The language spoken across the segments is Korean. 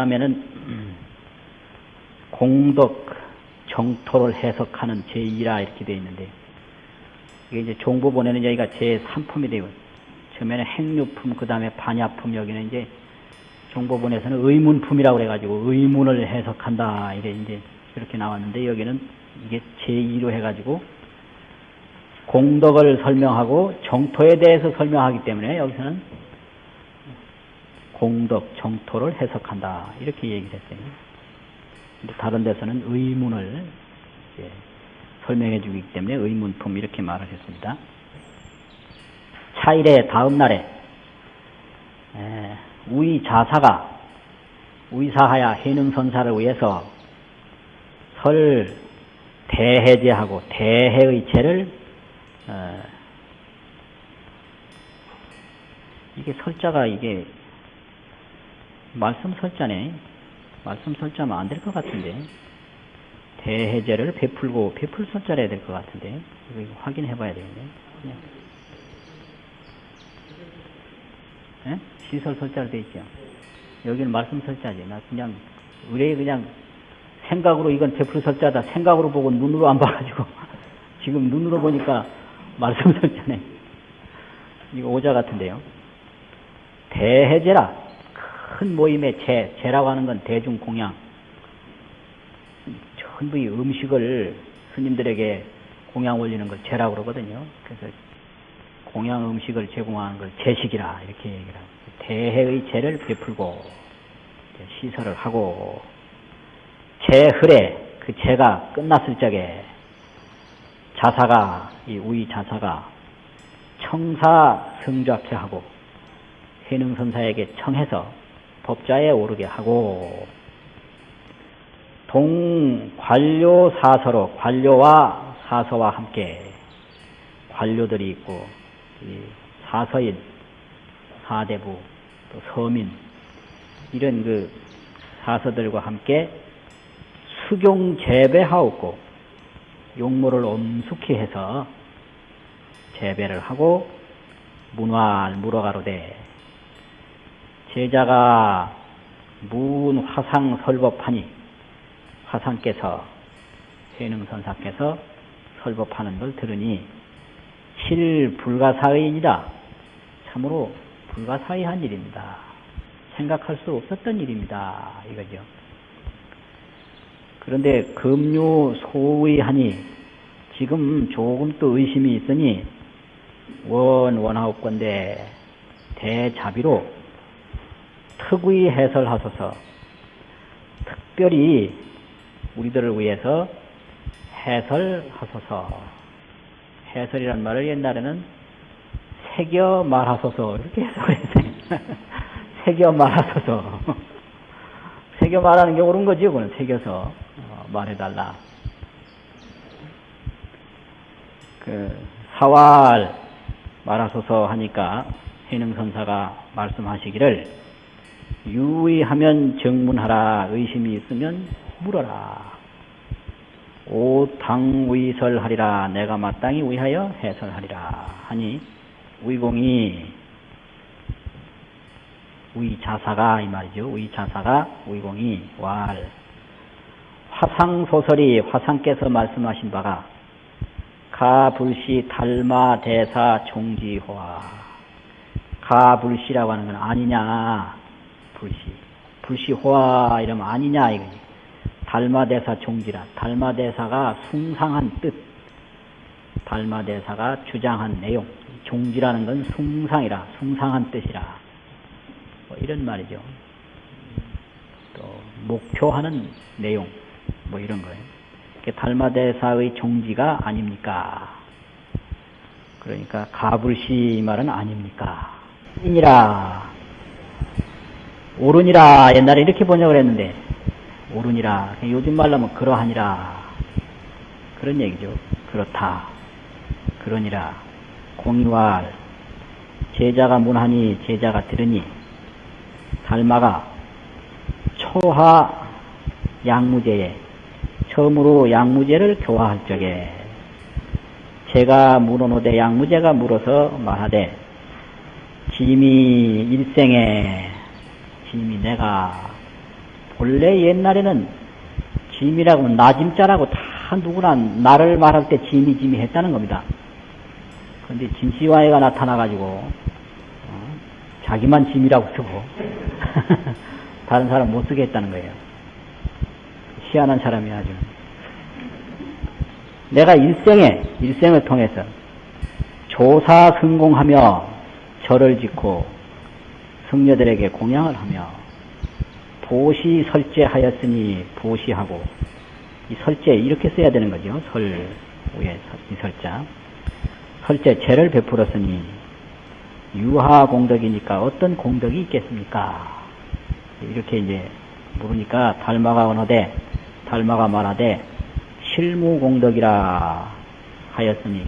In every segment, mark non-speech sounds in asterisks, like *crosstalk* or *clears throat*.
그 다음에는 음, 공덕 정토를 해석하는 제2라 이렇게 되어 있는데 이게 이제 종부본에는 여기가 제3품이 되고 처음에는 행류품 그 다음에 반야품 여기는 이제 종부본에서는 의문품이라고 그래가지고 의문을 해석한다 이래 이제 이렇게 나왔는데 여기는 이게 제2로 해가지고 공덕을 설명하고 정토에 대해서 설명하기 때문에 여기서는 공덕, 정토를 해석한다. 이렇게 얘기를 했어요. 근데 다른 데서는 의문을 설명해 주기 때문에 의문품 이렇게 말을 했습니다. 차일의 다음 날에 에, 우리 자사가 위사하야 해능선사를 위해서 설 대해제하고 대해의 제를 어, 이게 설자가 이게 말씀 설자네. 말씀 설자면 안 될 것 같은데. 대해제를 베풀고 베풀 설자를 해야 될 것 같은데. 이거 확인해 봐야 되겠네. 그냥. 예? 시설 설자로 돼 있죠. 여기는 말씀 설자지. 나 그냥 의뢰 그냥 생각으로 이건 베풀 설자다. 생각으로 보고 눈으로 안 봐가지고 *laughs* 지금 눈으로 보니까 말씀 설자네. 이거 오자 같은데요. 대해제라. 큰 모임의 제, 제라고 하는 건 대중공양. 전부 이 음식을 스님들에게 공양 올리는 걸 제라고 그러거든요. 그래서 공양 음식을 제공하는 걸 제식이라 이렇게 얘기를 하고 대해의 제를 베풀고 시설을 하고 제흐레 그 제가 끝났을 적에 자사가 이 우이 자사가 청사 성좌케하고 해능선사에게 청해서 법자에 오르게 하고 동관료 사서로 관료와 사서와 함께 관료들이 있고 사서인 사대부 또 서민 이런 그 사서들과 함께 수경 재배하옵고 용모를 엄숙히 해서 재배를 하고 문화를 물어가로되 제자가 문 화상 설법하니 화상께서 해능선사께서 설법하는 걸 들으니 실 불가사의이다. 참으로 불가사의한 일입니다. 생각할 수 없었던 일입니다. 이거죠. 그런데 금유 소의하니 지금 조금 또 의심이 있으니 원 원하옵건데 대자비로 특의 해설하소서. 특별히 우리들을 위해서 해설하소서. 해설이란 말을 옛날에는 새겨 말하소서. 이렇게 해석을 했어요. *laughs* 새겨 말하소서. *laughs* 새겨 말하는 게 옳은 거지 그건 새겨서 어, 말해달라. 그 사활 말하소서 하니까 해능선사가 말씀하시기를 유의하면 정문하라 의심이 있으면 물어라. 오당위설하리라. 내가 마땅히 위하여 해설하리라. 하니 위공이 위자사가 이 말이죠. 위자사가 위공이 왈. 화상 소설이 화상께서 말씀하신 바가 가불시 달마 대사 종지호화 가불시라고 하는 건 아니냐 불시 불시호화 이러면 아니냐 이거지. 달마대사 종지라. 달마대사가 숭상한 뜻. 달마대사가 주장한 내용. 종지라는 건 숭상이라 숭상한 뜻이라. 뭐 이런 말이죠. 또 목표하는 내용. 뭐 이런 거예요. 달마대사의 종지가 아닙니까? 그러니까 가불시 말은 아닙니까? 인이라 오른이라 옛날에 이렇게 번역을 했는데 오른이라 요즘 말로 하면 그러하니라. 그런 얘기죠. 그렇다. 그러니라. 공유할. 제자가 문하니 제자가 들으니 달마가 초하 양무제에 처음으로 양무제를 교화할 적에 제가 물어노되 양무제가 물어서 말하되 짐이 일생에 짐이 내가 본래 옛날에는 짐이라고 하면 나짐자라고 다 누구나 나를 말할 때 짐이 짐이 했다는 겁니다. 그런데 진시와해가 나타나가지고 어, 자기만 짐이라고 쓰고 *laughs* 다른 사람 못 쓰게 했다는 거예요. 희한한 사람이 아주. 내가 일생에 일생을 통해서 조사 성공하며 절을 짓고 성녀들에게 공양을 하며 보시 설제하였으니 보시하고 이 설제 이렇게 써야 되는 거죠. 설 위에 이 설자 설제 죄를 베풀었으니 유하 공덕이니까 어떤 공덕이 있겠습니까? 이렇게 이제 물으니까 달마가 언어되 달마가 말하되 실무 공덕이라 하였으니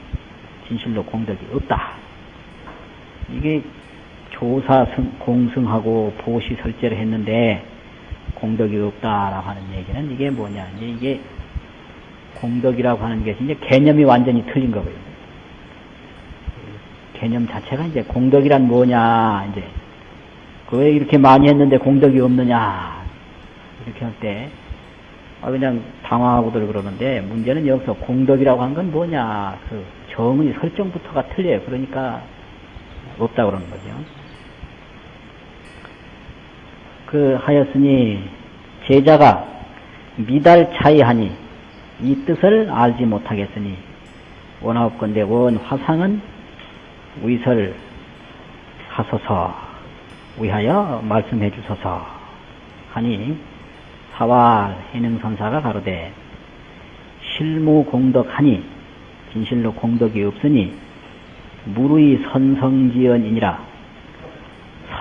진실로 공덕이 없다. 이게 조사 승, 공승하고 보시 설제를 했는데 공덕이 없다라고 하는 얘기는 이게 뭐냐. 이게 공덕이라고 하는 것이 이제 개념이 완전히 틀린 거고요. 개념 자체가 이제 공덕이란 뭐냐, 이제. 그왜 이렇게 많이 했는데 공덕이 없느냐. 이렇게 할 때, 아, 그냥 당황하고들 그러는데, 문제는 여기서 공덕이라고 하는 건 뭐냐. 그 정의 설정부터가 틀려요. 그러니까 없다 그러는 거죠. 그 하였으니 제자가 미달 차이하니 이 뜻을 알지 못하겠으니 원하옵건대 원 화상은 위설 하소서 위하여 말씀해 주소서 하니 사활 해능선사가 가로되 실무 공덕하니 진실로 공덕이 없으니 무르의 선성지연이니라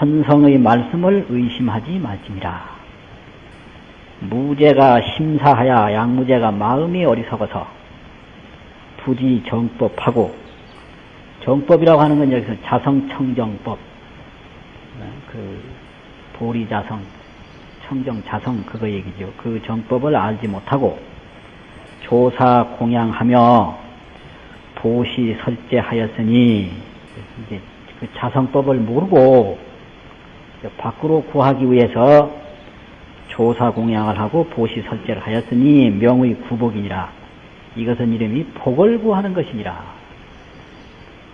선성의 말씀을 의심하지 말지니라. 무죄가 심사하야 양무죄가 마음이 어리석어서 부지 정법하고 정법이라고 하는 건 여기서 자성청정법 그 보리자성 청정자성 그거 얘기죠. 그 정법을 알지 못하고 조사 공양하며 보시 설제하였으니 이제 그 자성법을 모르고 밖으로 구하기 위해서 조사 공양을 하고 보시 설제를 하였으니 명의 구복이니라. 이것은 이름이 복을 구하는 것이니라.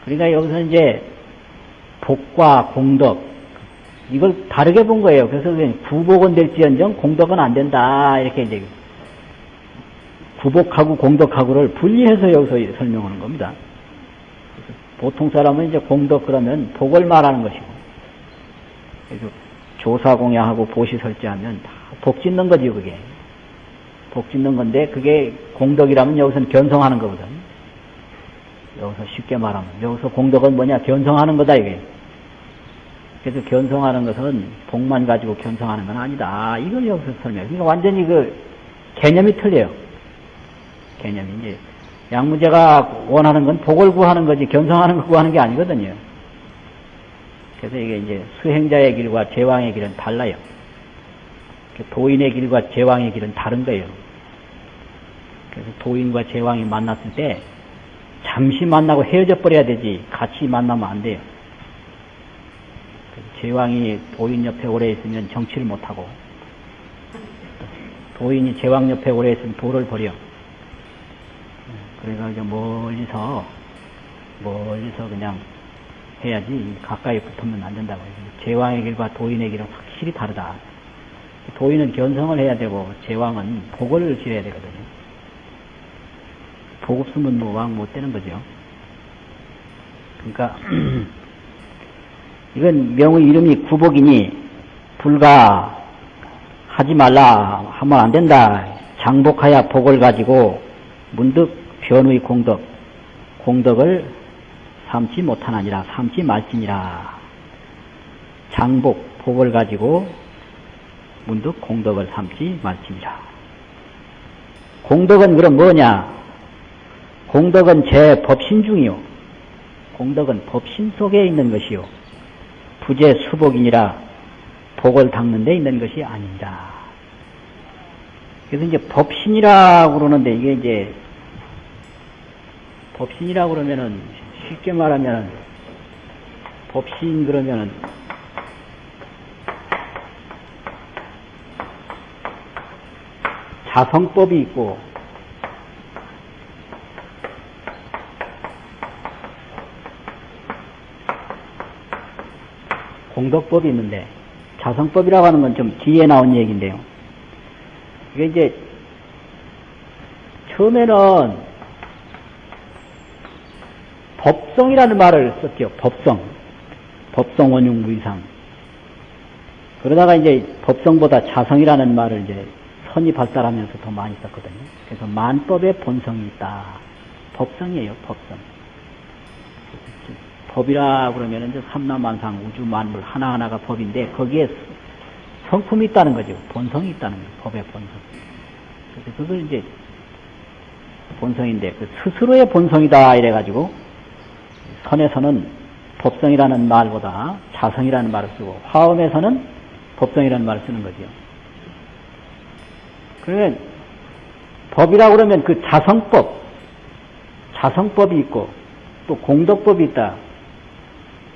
그러니까 여기서 이제 복과 공덕 이걸 다르게 본 거예요. 그래서 구복은 될지언정 공덕은 안 된다 이렇게 이제 구복하고 공덕하고를 분리해서 여기서 설명하는 겁니다. 보통 사람은 이제 공덕 그러면 복을 말하는 것이고 조사 공양하고 보시 설제하면 다 복 짓는 거지 그게. 복 짓는 건데 그게 공덕이라면 여기서는 견성하는 거거든. 여기서 쉽게 말하면. 여기서 공덕은 뭐냐? 견성하는 거다 이게. 그래서 견성하는 것은 복만 가지고 견성하는 건 아니다. 이걸 여기서 설명해. 그러니까 완전히 그 개념이 틀려요. 개념이 이제 양무제가 원하는 건 복을 구하는 거지 견성하는 거 구하는 게 아니거든요. 그래서 이게 이제 수행자의 길과 제왕의 길은 달라요. 도인의 길과 제왕의 길은 다른 거예요. 그래서 도인과 제왕이 만났을 때 잠시 만나고 헤어져 버려야 되지 같이 만나면 안 돼요. 제왕이 도인 옆에 오래 있으면 정치를 못하고 도인이 제왕 옆에 오래 있으면 도를 버려. 이제 멀리서 멀리서 그냥 해야지 가까이 붙으면 안 된다고 해요. 제왕의 길과 도인의 길은 확실히 다르다. 도인은 견성을 해야 되고 제왕은 복을 지어야 되거든요. 복 없으면 뭐 왕 못 되는 거죠. 그러니까 *clears throat* 이건 명의 이름이 구복이니 불가 하지 말라 하면 안 된다. 장복하여 복을 가지고 문득 변의 공덕 공덕을 삼지 못하나니라 삼지 말지니라. 장복 복을 가지고 문득 공덕을 삼지 말지니라. 공덕은 그럼 뭐냐? 공덕은 제 법신 중이요. 공덕은 법신 속에 있는 것이요. 부재 수복이니라 복을 닦는 데 있는 것이 아닙니다. 그래서 이제 법신이라고 그러는데 이게 이제 법신이라고 그러면은 쉽게 말하면 법신 그러면은 자성법이 있고 공덕법이 있는데 자성법이라고 하는 건 좀 뒤에 나온 얘기인데요. 이게 이제 처음에는 법성이라는 말을 썼죠. 법성. 법성 원흉 무이상. 그러다가 이제 법성보다 자성이라는 말을 이제 선이 발달하면서 더 많이 썼거든요. 그래서 만법의 본성이 있다. 법성이에요, 법성. 법이라 그러면 이제 삼라만상 우주 만물 하나하나가 법인데 거기에 성품이 있다는 거죠. 본성이 있다는 거예요. 법의 본성. 그래서 그걸 이제 본성인데 그 스스로의 본성이다 이래가지고 선에서는 법성이라는 말보다 자성이라는 말을 쓰고 화엄에서는 법성이라는 말을 쓰는 거죠. 그러면 법이라고 그러면 그 자성법, 자성법이 있고 또 공덕법이 있다.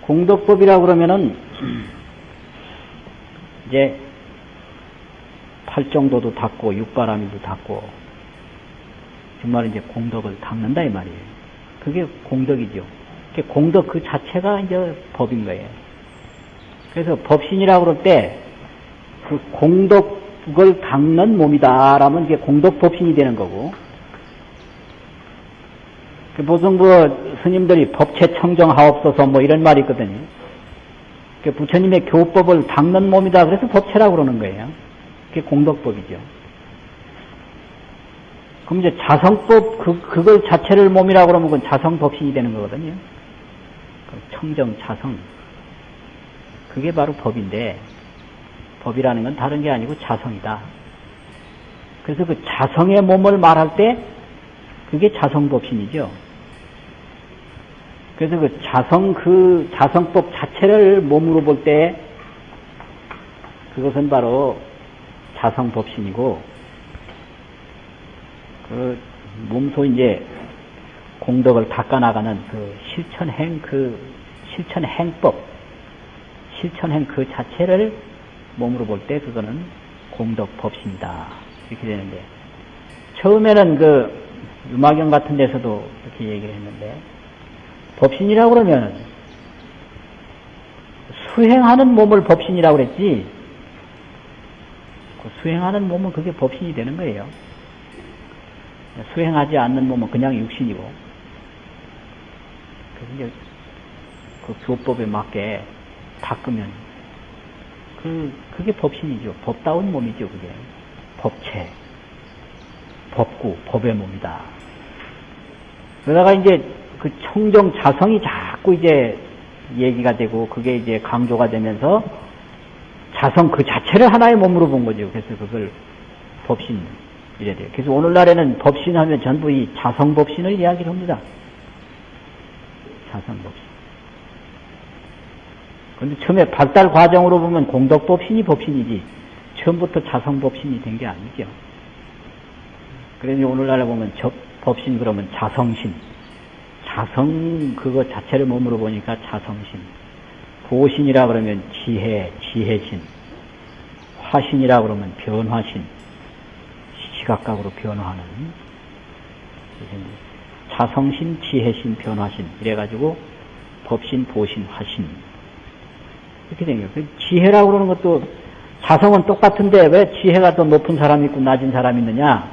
공덕법이라고 그러면은 *clears throat* 이제 팔정도도 닦고 육바라밀도 닦고 정말 이제 공덕을 닦는다 이 말이에요. 그게 공덕이죠. 공덕 그 자체가 이제 법인 거예요. 그래서 법신이라고 그럴 때 그 공덕을 닦는 몸이다라면 이게 공덕 법신이 되는 거고 그 보통 그 스님들이 법체 청정하옵소서 뭐 이런 말이 있거든요. 그 부처님의 교법을 닦는 몸이다 그래서 법체라고 그러는 거예요. 그게 공덕법이죠. 그럼 이제 자성법 그 그걸 자체를 몸이라고 그러면 그건 자성법신이 되는 거거든요. 그 청정 자성 그게 바로 법인데 법이라는 건 다른 게 아니고 자성이다. 그래서 그 자성의 몸을 말할 때 그게 자성법신이죠. 그래서 그 자성, 그 자성법 자체를 몸으로 볼 때 그것은 바로 자성법신이고 그 몸소 이제 공덕을 닦아나가는 그 실천행 그 실천 행법 실천행 그 자체를 몸으로 볼 때 그거는 공덕 법신이다. 이렇게 되는데 처음에는 그 유마경 같은 데서도 이렇게 얘기를 했는데 법신이라고 그러면 수행하는 몸을 법신이라고 그랬지? 그 수행하는 몸은 그게 법신이 되는 거예요. 수행하지 않는 몸은 그냥 육신이고. 그래서 이제 그 교법에 맞게 닦으면 그 그게 법신이죠. 법다운 몸이죠. 그게 법체, 법구, 법의 몸이다. 그러다가 이제 그 청정 자성이 자꾸 이제 얘기가 되고 그게 이제 강조가 되면서 자성 그 자체를 하나의 몸으로 본 거죠. 그래서 그걸 법신 이래 돼요. 그래서 오늘날에는 법신하면 전부 이 자성 법신을 이야기를 합니다. 자성 법신. 근데 처음에 발달 과정으로 보면 공덕 법신이 법신이지 처음부터 자성 법신이 된 게 아니죠. 그래서 오늘날에 보면 접 법신 그러면 자성신. 자성 그거 자체를 몸으로 보니까 자성신. 보신이라 그러면 지혜, 지혜신. 화신이라 그러면 변화신. 시각각으로 변화하는. 자성신, 지혜신, 변화신. 이래가지고 법신, 보신, 화신. 이렇게 된 거예요. 그 지혜라고 그러는 것도 자성은 똑같은데 왜 지혜가 더 높은 사람이 있고 낮은 사람이 있느냐?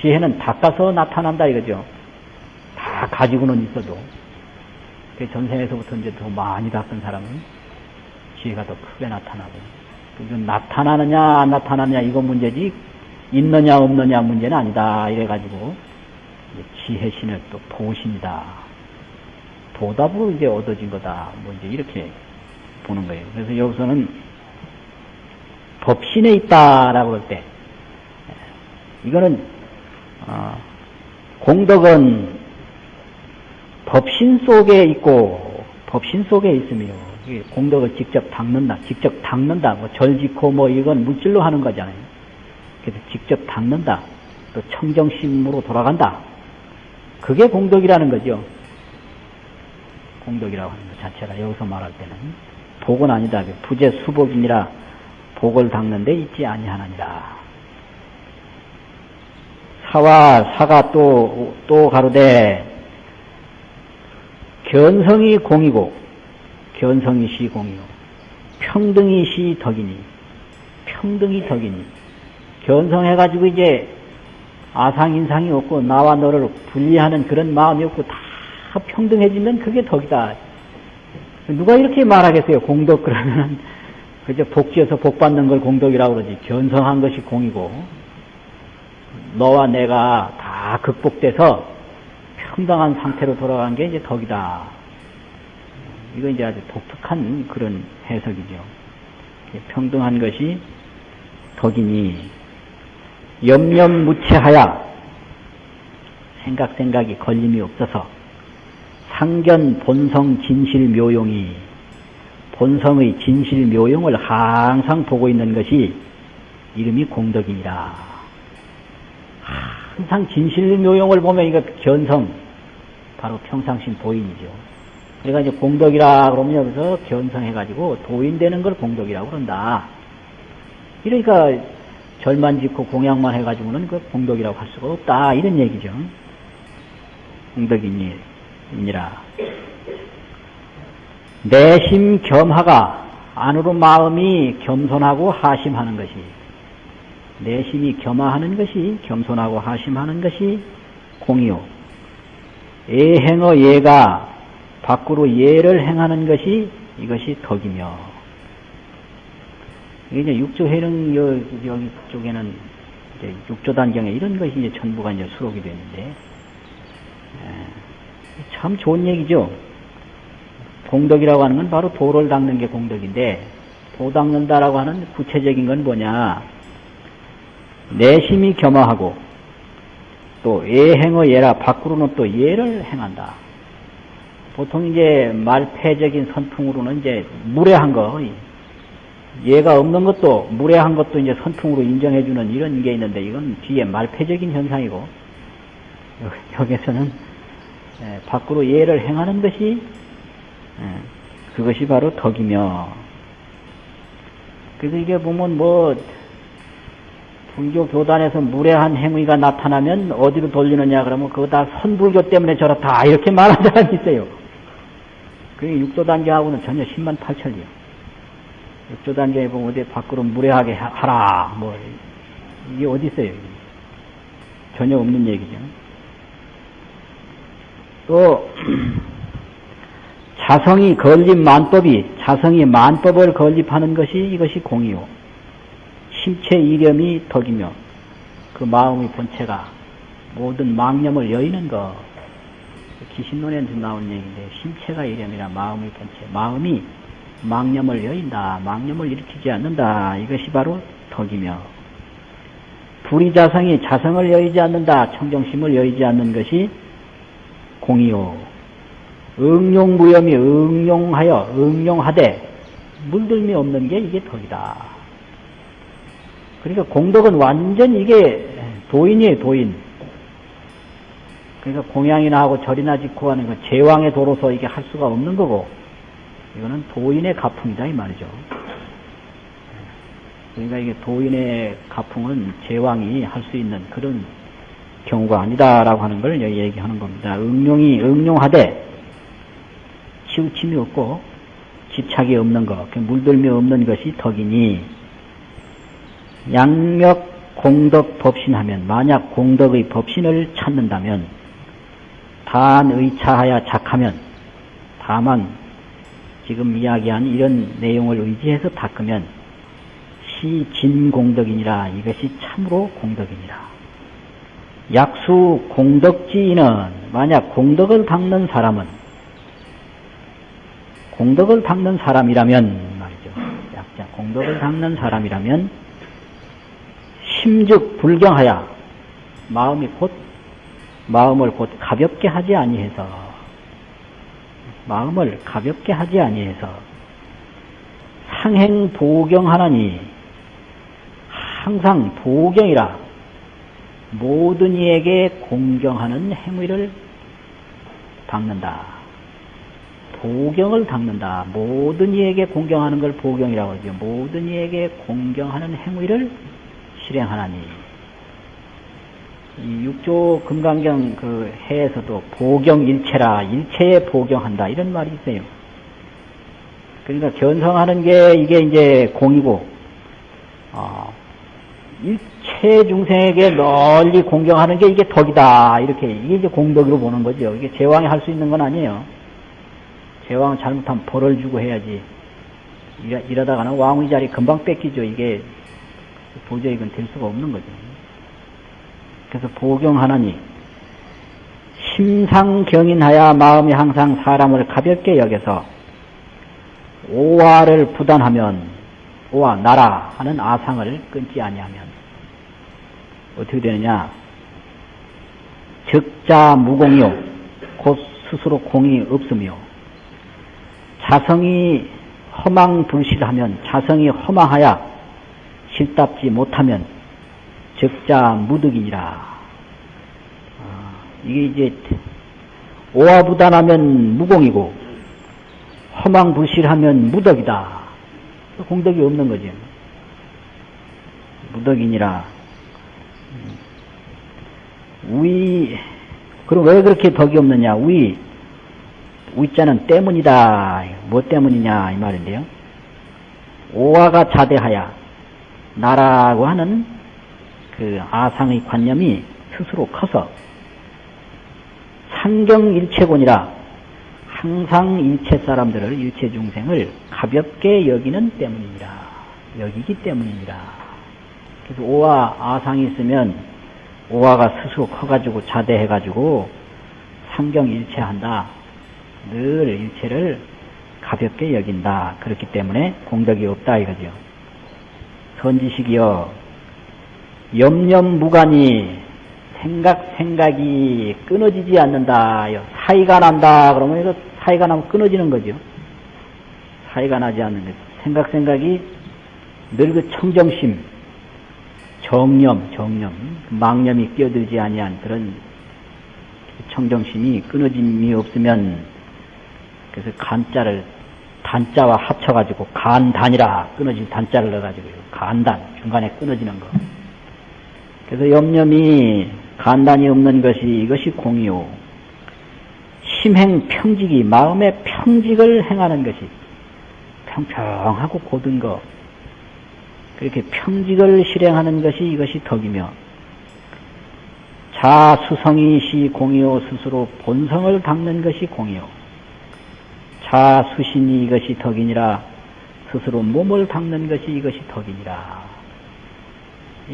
지혜는 닦아서 나타난다 이거죠. 다 가지고는 있어도 그 전생에서부터 이제 더 많이 닦은 사람은 지혜가 더 크게 나타나고 이건 나타나느냐 안 나타나느냐 이거 문제지 있느냐 없느냐 문제는 아니다 이래가지고 지혜신을 또 보신이다 보답으로 이제 얻어진 거다 뭐 이제 이렇게 보는 거예요. 그래서 여기서는 법신에 있다라고 할 때 이거는 어, 공덕은 법신 속에 있고 법신 속에 있으며 공덕을 직접 닦는다, 직접 닦는다, 뭐 절지코 뭐 이건 물질로 하는 거잖아요. 그래서 직접 닦는다, 또 청정심으로 돌아간다. 그게 공덕이라는 거죠. 공덕이라고 하는 것 자체가 여기서 말할 때는 복은 아니다. 부재 수복이니라 복을 닦는 데 있지 아니하느니라. 사와 사가 또, 또 가로되, 견성이 공이고, 견성이 시 공이요. 평등이 시 덕이니, 평등이 덕이니, 견성해가지고 이제 아상인상이 없고, 나와 너를 분리하는 그런 마음이 없고, 다 평등해지면 그게 덕이다. 누가 이렇게 말하겠어요? 공덕 그러면 그저 복지에서 복 받는 걸 공덕이라고 그러지. 견성한 것이 공이고 너와 내가 다 극복돼서 평등한 상태로 돌아간 게 이제 덕이다. 이거 이제 아주 독특한 그런 해석이죠. 평등한 것이 덕이니 염염무체하야 생각 생각이 걸림이 없어서 상견 본성 진실 묘용이 본성의 진실 묘용을 항상 보고 있는 것이 이름이 공덕이니라. 항상 진실 묘용을 보면 이거 견성, 바로 평상심 도인이죠. 그러니까 이제 공덕이라 그러면 여기서 견성해가지고 도인 되는 걸 공덕이라고 그런다. 이러니까 절만 짓고 공양만 해가지고는 그 공덕이라고 할 수가 없다. 이런 얘기죠. 공덕이니. 이니라. 내심 겸하가 안으로 마음이 겸손하고 하심하는 것이 내심이 겸하하는 것이 겸손하고 하심하는 것이 공이요. 예행어 예가 밖으로 예를 행하는 것이 이것이 덕이며 이제 육조 해능 여기 쪽에는 이제 육조 단경에 이런 것이 이제 전부가 이제 수록이 되는데 참 좋은 얘기죠. 공덕이라고 하는 건 바로 도를 닦는 게 공덕인데 도 닦는다라고 하는 구체적인 건 뭐냐 내심이 겸허하고 또 예행의 예라 밖으로는 또 예를 행한다. 보통 이제 말패적인 선풍으로는 이제 무례한 거 예가 없는 것도 무례한 것도 이제 선풍으로 인정해주는 이런 게 있는데 이건 뒤에 말패적인 현상이고 여기서는 예, 밖으로 예를 행하는 것이 예, 그것이 바로 덕이며 그래서 이게 보면 뭐 불교 교단에서 무례한 행위가 나타나면 어디로 돌리느냐 그러면 그거 다 선불교 때문에 저렇다 이렇게 말하는 사람이 있어요. 그게 육조 단계하고는 전혀 10만 8천이요. 육조 단계에 보면 어디 밖으로 무례하게 하라 뭐 이게 어디 있어요? 전혀 없는 얘기죠. 또 자성이 건립 만법이 자성이 만법을 건립하는 것이 이것이 공이요. 심체 이념이 덕이며 그 마음의 본체가 모든 망념을 여의는 것. 기신론에서 나온 얘기인데 심체가 이념이라 마음의 본체. 마음이 망념을 여인다. 망념을 일으키지 않는다. 이것이 바로 덕이며 불의자성이 자성을 여의지 않는다. 청정심을 여의지 않는 것이 공이요. 응용무염이 응용하여 응용하되 물들미 없는 게 이게 덕이다. 그러니까 공덕은 완전 이게 도인이에요, 도인. 그러니까 공양이나 하고 절이나 짓고 하는 거 제왕의 도로서 이게 할 수가 없는 거고, 이거는 도인의 가풍이다, 이 말이죠. 그러니까 이게 도인의 가풍은 제왕이 할 수 있는 그런 경우가 아니다라고 하는 걸 얘기하는 겁니다. 응용이 응용하되 치우침이 없고 집착이 없는 것, 그 물들미 없는 것이 덕이니 양력 공덕 법신하면 만약 공덕의 법신을 찾는다면 단 의차하여 작하면 다만 지금 이야기한 이런 내용을 의지해서 닦으면 시진공덕이니라 이것이 참으로 공덕이니라. 약수 공덕지인은 만약 공덕을 닦는 사람은 공덕을 닦는 사람이라면 말이죠. 약자 공덕을 닦는 사람이라면 심즉 불경하여 마음이 곧 마음을 곧 가볍게 하지 아니해서 마음을 가볍게 하지 아니해서 상행 도경하나니 항상 도경이라 모든 이에게 공경하는 행위를 닦는다. 보경을 닦는다. 모든 이에게 공경하는 걸 보경이라고 하죠. 모든 이에게 공경하는 행위를 실행하나니. 이 육조 금강경 그 해에서도 보경 일체라 일체에 보경한다 이런 말이 있어요. 그러니까 견성하는 게 이게 이제 공이고 어, 일 체 중생에게 널리 공경하는 게 이게 덕이다 이렇게 이게 이제 공덕으로 보는 거죠. 이게 제왕이 할 수 있는 건 아니에요. 제왕 잘못하면 벌을 주고 해야지. 이러, 이러다가는 왕의 자리 금방 뺏기죠. 이게 도저히 이건 될 수가 없는 거죠. 그래서 보경하나니 심상경인하여 마음이 항상 사람을 가볍게 여겨서 오화를 부단하면 오화 나라 하는 아상을 끊지 아니하면 어떻게 되느냐 적자 무공이요 곧 스스로 공이 없으며 자성이 허망 불실하면 자성이 허망하여 실답지 못하면 적자 무득이니라. 아, 이게 이제 오화부단하면 무공이고 허망불실하면 무덕이다. 공덕이 없는 거죠. 무덕이니라. 위 그럼 왜 그렇게 덕이 없느냐? 위 위자는 때문이다. 뭐 때문이냐 이 말인데요. 오화가 자대하야 나라고 하는 그 아상의 관념이 스스로 커서 상경일체곤이라 항상 일체 사람들을 일체 중생을 가볍게 여기는 때문입니다. 여기기 때문입니다. 그래서 오화 아상이 있으면 오화가 스스로 커가지고 자대해가지고 상경 일체한다. 늘 일체를 가볍게 여긴다. 그렇기 때문에 공덕이 없다 이거죠. 선지식이여 염염무관이 생각 생각이 끊어지지 않는다. 사이가 난다. 그러면 이거 사이가 나면 끊어지는 거죠. 사이가 나지 않는 것. 생각 생각이 늘 그 청정심, 정념, 정념, 망념이 끼어들지 아니한 그런 청정심이 끊어짐이 없으면 그래서 간자를 단자와 합쳐가지고 간단이라 끊어진 단자를 넣어가지고 간단 중간에 끊어지는 거. 그래서 염념이 간단이 없는 것이 이것이 공이요. 심행 평직이 마음의 평직을 행하는 것이 평평하고 고든 거 그렇게 평직을 실행하는 것이 이것이 덕이며 자수성이 시 공이요 스스로 본성을 닦는 것이 공이요 자수신이 이것이 덕이니라 스스로 몸을 닦는 것이 이것이 덕이니라.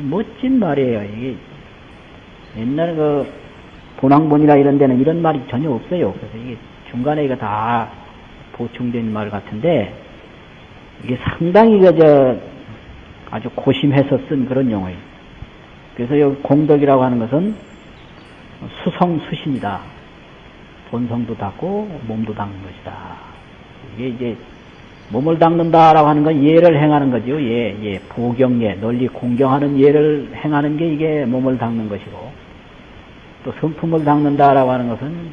멋진 말이에요 이게. 옛날 그 본왕본이라 이런 데는 이런 말이 전혀 없어요. 그래서 이게 중간에 이거 다 보충된 말 같은데 이게 상당히 그저 아주 고심해서 쓴 그런 용어예요. 그래서 여기 공덕이라고 하는 것은 수성수신이다. 본성도 닦고 몸도 닦는 것이다. 이게 이제 몸을 닦는다라고 하는 건 예를 행하는 거죠. 예, 예, 보경예, 널리 공경하는 예를 행하는 게 이게 몸을 닦는 것이고, 또 성품을 닦는다라고 하는 것은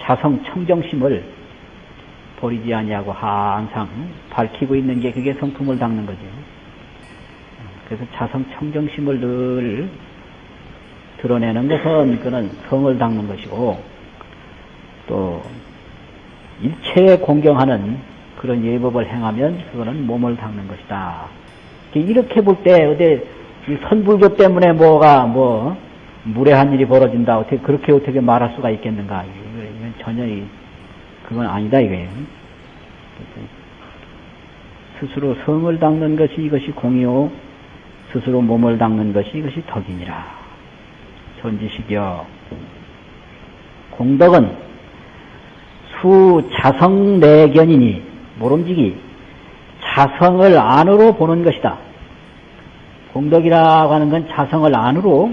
자성 청정심을 버리지 아니하고 항상 밝히고 있는 게 그게 성품을 닦는 거죠. 그래서 자성 청정심을 늘 드러내는 것은 그는 성을 닦는 것이고 또 일체에 공경하는 그런 예법을 행하면 그거는 몸을 닦는 것이다. 이렇게 볼 때 어디 선불교 때문에 뭐가 뭐 무례한 일이 벌어진다 어떻게 그렇게 어떻게 말할 수가 있겠는가? 이건 전혀 그건 아니다 이거예요. 스스로 성을 닦는 것이 이것이 공이요 스스로 몸을 닦는 것이 이것이 덕이니라. 전지식이여 공덕은 수 자성 내견이니 모름지기 자성을 안으로 보는 것이다. 공덕이라고 하는 건 자성을 안으로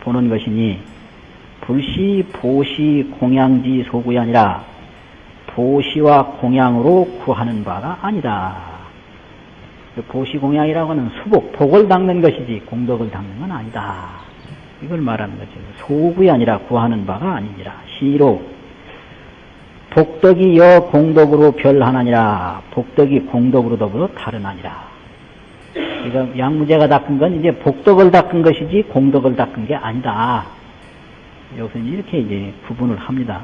보는 것이니 불시 보시 공양지 소구이 아니라 보시와 공양으로 구하는 바가 아니다. 보시 공양이라고 하는 수복, 복을 닦는 것이지 공덕을 닦는 건 아니다. 이걸 말하는 거죠. 소구이 아니라 구하는 바가 아니니라. 시로 복덕이 여 공덕으로 별하나니라. 복덕이 공덕으로 더불어 다르나니라. 그러니까 양무제가 닦은 건 이제 복덕을 닦은 것이지 공덕을 닦은 게 아니다. 여기서 이렇게 이제 구분을 합니다.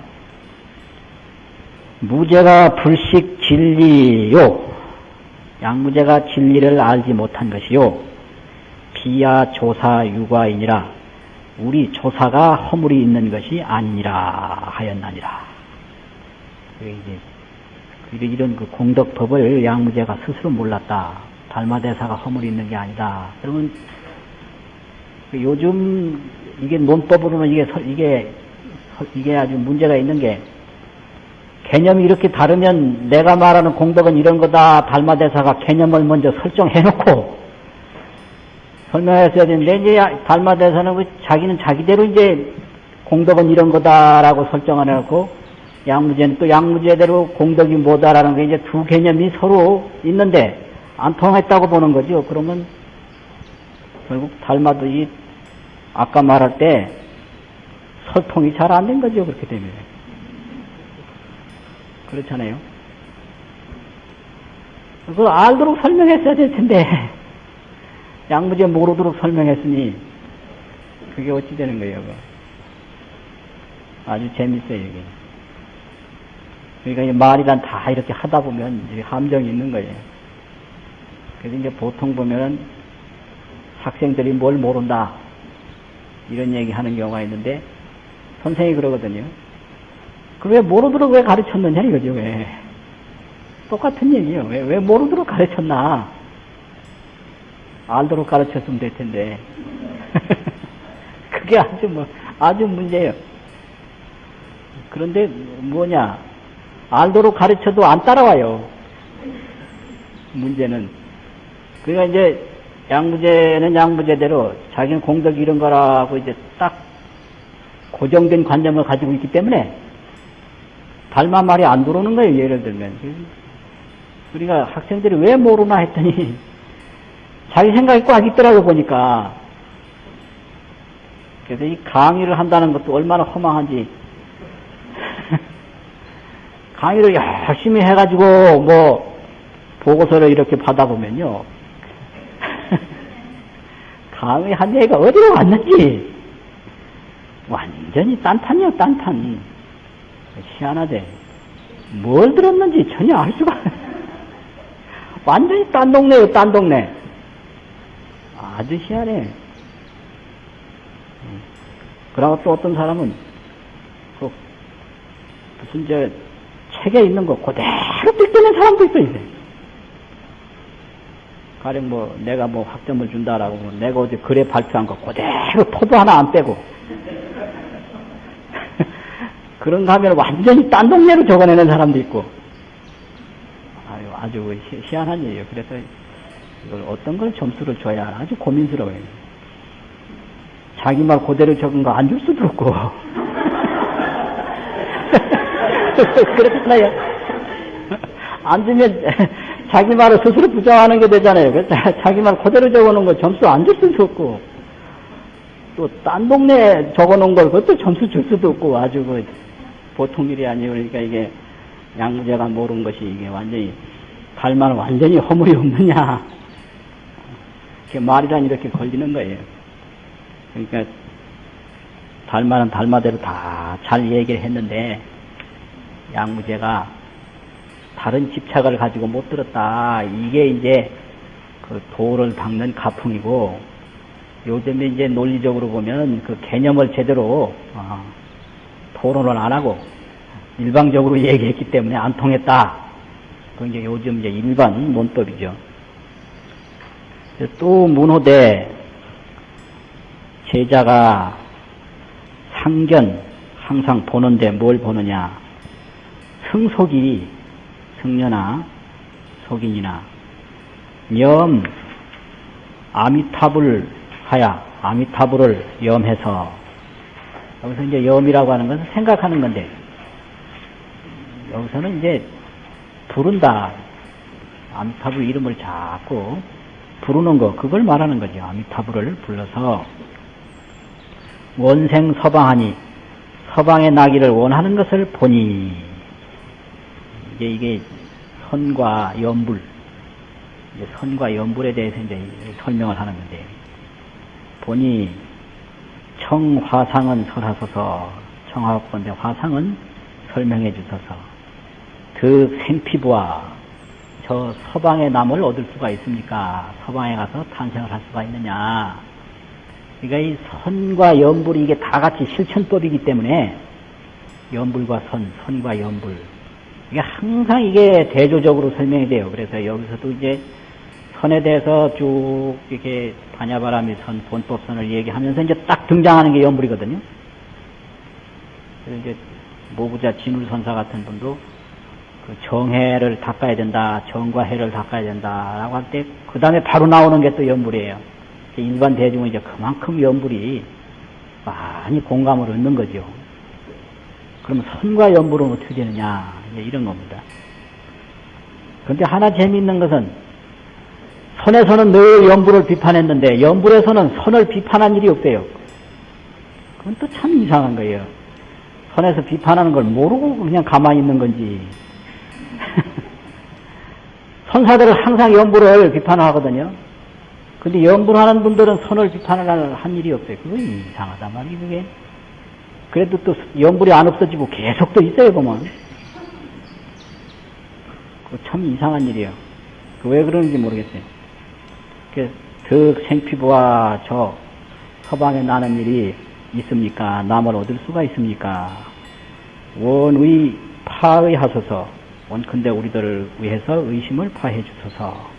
무죄가 불식 진리요. 양무죄가 진리를 알지 못한 것이요. 비야 조사 유과이니라. 우리 조사가 허물이 있는 것이 아니니라 하였나니라. 이제 이런 그 공덕법을 양무제가 스스로 몰랐다. 달마대사가 허물이 있는 게 아니다. 그러면 그 요즘 이게 논법으로는 이게 이게 이게 아주 문제가 있는 게 개념이 이렇게 다르면 내가 말하는 공덕은 이런 거다. 달마대사가 개념을 먼저 설정해놓고 설명했어야 되는데 이제 달마대사는 그 자기는 자기대로 이제 공덕은 이런 거다라고 설정을 해놓고 양무제는 또 양무제대로 공덕이 뭐다라는 게 이제 두 개념이 서로 있는데 안 통했다고 보는 거죠. 그러면 결국 달마도 이 아까 말할 때 설통이 잘 안 된 거죠. 그렇게 되면. 그렇잖아요. 그걸 알도록 설명했어야 될 텐데, *laughs* 양무제 모르도록 설명했으니, 그게 어찌 되는 거예요, 그거. 아주 재밌어요, 이게. 그러니까 이 말이란 다 이렇게 하다 보면 이제 함정이 있는 거예요. 그래서 이제 보통 보면은 학생들이 뭘 모른다. 이런 얘기 하는 경우가 있는데, 선생이 그러거든요. 그 왜 모르도록 왜 가르쳤느냐 이거죠, 왜. 똑같은 얘기예요. 왜, 왜 모르도록 가르쳤나? 알도록 가르쳤으면 될 텐데. *laughs* 그게 아주 뭐, 아주 문제예요. 그런데 뭐냐. 알도록 가르쳐도 안 따라와요. 문제는. 그러니까 이제 양무제는 양무제대로 자기는 공덕 이런 거라고 이제 딱 고정된 관념을 가지고 있기 때문에 달마 말이 안 들어오는 거예요, 예를 들면. 그러니까 학생들이 왜 모르나 했더니 *laughs* 자기 생각이 꽉 있더라고 보니까. 그래서 이 강의를 한다는 것도 얼마나 허망한지. *laughs* 강의를 열심히 해가지고 뭐 보고서를 이렇게 받아보면요. *laughs* 강의 한 얘기가 어디로 갔는지 완전히 딴탄이요, 딴탄. 희한하대. 뭘 들었는지 전혀 알 수가 완전히 딴 동네요, 딴 동네. 아주 희한해. 그러고 또 어떤 사람은 그 무슨 저 책에 있는 거 그대로 뜯기는 사람도 있어 이제. 가령 뭐 내가 뭐 학점을 준다라고 뭐 내가 어제 글에 발표한 거 그대로 포도 하나 안 빼고 그런가 하면 완전히 딴 동네로 적어내는 사람도 있고 아유 아주 희, 희한한 일이에요. 그래서 이걸 어떤 걸 점수를 줘야 아주 고민스러워요. 자기 말 그대로 적은 거 안 줄 수도 없고 *laughs* 그렇잖아요. 안 주면 자기 말을 스스로 부정하는 게 되잖아요. 자기 말 그대로 적어놓은 거 점수 안 줄 수도 없고, 또 딴 동네에 적어놓은 걸 그것도 점수 줄 수도 없고, 아주 그 보통 일이 아니에요. 그러니까 이게 양무제가 모르는 것이 이게 완전히, 달만 완전히 허물이 없느냐. 이렇게 말이란 이렇게 걸리는 거예요. 그러니까 달만은 달마대로 다 잘 얘기를 했는데, 양무제가 다른 집착을 가지고 못 들었다. 이게 이제 그 도를 닦는 가풍이고 요즘에 이제 논리적으로 보면 그 개념을 제대로 어, 토론을 안 하고 일방적으로 얘기했기 때문에 안 통했다. 그 이제 요즘 이제 일반 논법이죠. 또 문호대 제자가 상견 항상 보는데 뭘 보느냐 승속이 승려나 속인이나 염 아미타불 하야 아미타불을 염해서 여기서 이제 염이라고 하는 것은 생각하는 건데 여기서는 이제 부른다. 아미타불 이름을 자꾸 부르는 거 그걸 말하는 거죠. 아미타불을 불러서 원생 서방하니 서방의 나기를 원하는 것을 보니. 이제 이게 선과 이제 선과 연불에 대해서 이제 설명을 하는 건데, 보니 청화상은 설하소서 청하건대 화상은 설명해 주소서 그 생피부와 저 서방의 남을 얻을 수가 있습니까? 서방에 가서 탄생을 할 수가 있느냐? 그러니까 이 선과 연불이 이게 다 같이 실천법이기 때문에 연불과 선, 선과 연불 이게 항상 이게 대조적으로 설명이 돼요. 그래서 여기서도 이제 선에 대해서 쭉 이렇게 반야바람이 선, 본법선을 얘기하면서 이제 딱 등장하는 게 연불이거든요. 그래서 이제 모부자 진울선사 같은 분도 그 정해를 닦아야 된다, 정과 해를 닦아야 된다라고 할 때 그 다음에 바로 나오는 게 또 연불이에요. 일반 대중은 이제 그만큼 연불이 많이 공감을 얻는 거죠. 그럼 선과 연불은 어떻게 되느냐 이런 겁니다. 그런데 하나 재미있는 것은 선에서는 늘 연불을 비판했는데 연불에서는 선을 비판한 일이 없대요. 그건 또 참 이상한 거예요. 선에서 비판하는 걸 모르고 그냥 가만히 있는 건지. *laughs* 선사들은 항상 연불을 비판하거든요. 근데 연불하는 분들은 선을 비판을 한 일이 없어요. 그거 이상하단 말이에요, 그게. 그래도 또 연불이 안 없어지고 계속 또 있어요, 보면. 그거 참 이상한 일이에요. 그왜 그러는지 모르겠어요. 그, 그 생피부와 저 서방에 나는 일이 있습니까? 남을 얻을 수가 있습니까? 원의 파의 하소서. 원컨대 우리들을 위해서 의심을 파해 주소서.